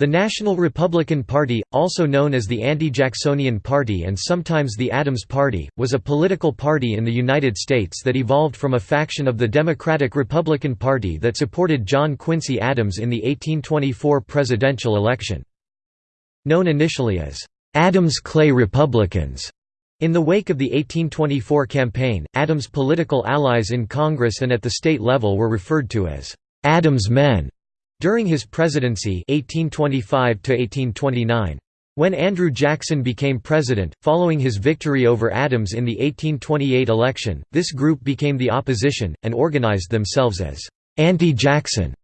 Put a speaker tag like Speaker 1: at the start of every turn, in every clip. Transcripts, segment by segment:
Speaker 1: The National Republican Party, also known as the Anti-Jacksonian Party and sometimes the Adams Party, was a political party in the United States that evolved from a faction of the Democratic Republican Party that supported John Quincy Adams in the 1824 presidential election. Known initially as Adams-Clay Republicans, in the wake of the 1824 campaign, Adams' political allies in Congress and at the state level were referred to as Adams men. During his presidency 1825 when Andrew Jackson became president, following his victory over Adams in the 1828 election, this group became the opposition, and organized themselves as anti-Jackson.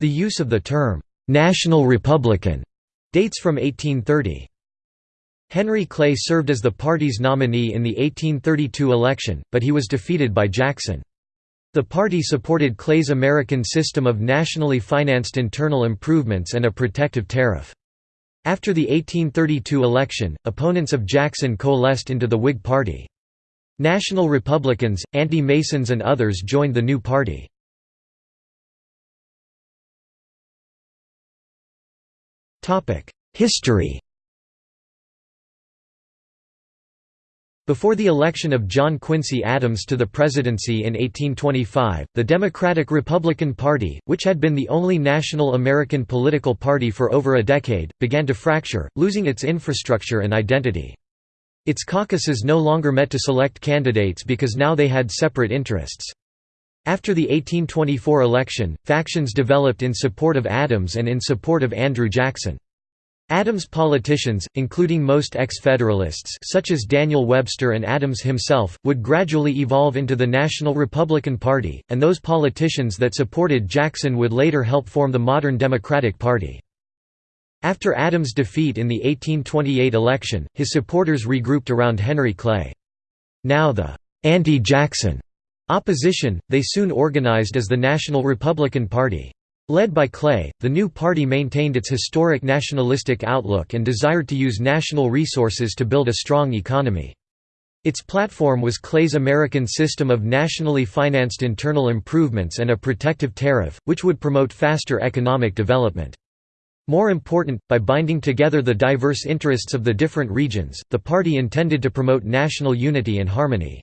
Speaker 1: The use of the term, "'National Republican' dates from 1830. Henry Clay served as the party's nominee in the 1832 election, but he was defeated by Jackson. The party supported Clay's American system of nationally financed internal improvements and a protective tariff. After the 1832 election, opponents of Jackson coalesced into the Whig Party. National Republicans, anti-Masons and others joined the new party. History Before the election of John Quincy Adams to the presidency in 1825, the Democratic-Republican Party, which had been the only national American political party for over a decade, began to fracture, losing its infrastructure and identity. Its caucuses no longer met to select candidates because now they had separate interests. After the 1824 election, factions developed in support of Adams and in support of Andrew Jackson. Adams politicians, including most ex-Federalists such as Daniel Webster and Adams himself, would gradually evolve into the National Republican Party, and those politicians that supported Jackson would later help form the modern Democratic Party. After Adams' defeat in the 1828 election, his supporters regrouped around Henry Clay. Now the anti-Jackson opposition, they soon organized as the National Republican Party. Led by Clay, the new party maintained its historic nationalistic outlook and desired to use national resources to build a strong economy. Its platform was Clay's American system of nationally financed internal improvements and a protective tariff, which would promote faster economic development. More important, by binding together the diverse interests of the different regions, the party intended to promote national unity and harmony.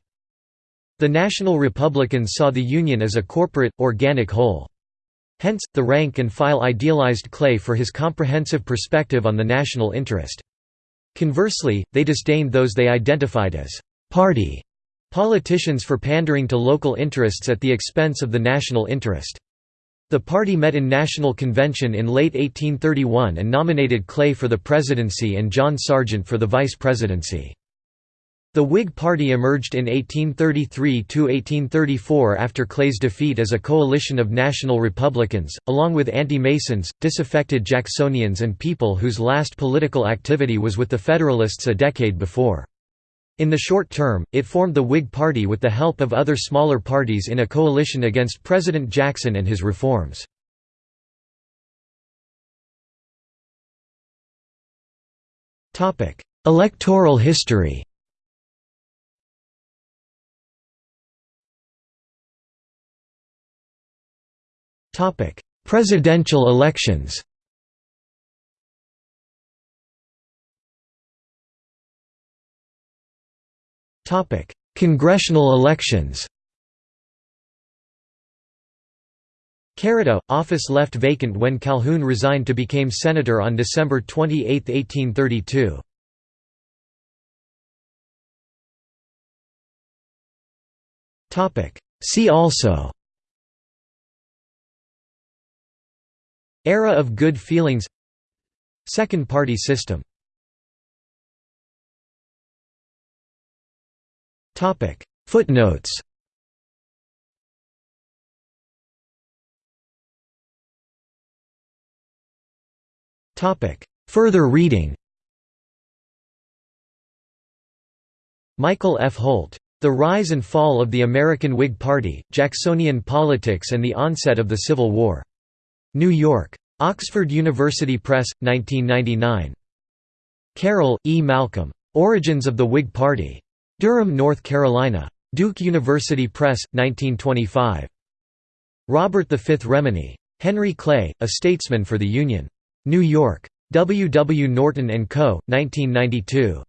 Speaker 1: The National Republicans saw the Union as a corporate, organic whole. Hence, the rank and file idealized Clay for his comprehensive perspective on the national interest. Conversely, they disdained those they identified as «party» politicians for pandering to local interests at the expense of the national interest. The party met in National Convention in late 1831 and nominated Clay for the presidency and John Sergeant for the vice presidency. The Whig Party emerged in 1833–1834 after Clay's defeat as a coalition of national Republicans, along with anti-Masons, disaffected Jacksonians and people whose last political activity was with the Federalists a decade before. In the short term, it formed the Whig Party with the help of other smaller parties in a coalition against President Jackson and his reforms. Electoral history Presidential elections. Topic: Congressional elections. Carrido, office left vacant when Calhoun resigned to become senator on December 28, 1832. See also Era of good feelings Second party system Footnotes Further reading Michael F. Holt. The Rise and Fall of the American Whig Party, Jacksonian Politics and the Onset of the Civil War. New York. Oxford University Press, 1999. Carroll, E. Malcolm. Origins of the Whig Party. Durham, North Carolina. Duke University Press, 1925. Robert V. Remini. Henry Clay, A Statesman for the Union. New York. W. W. Norton & Co., 1992.